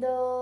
no.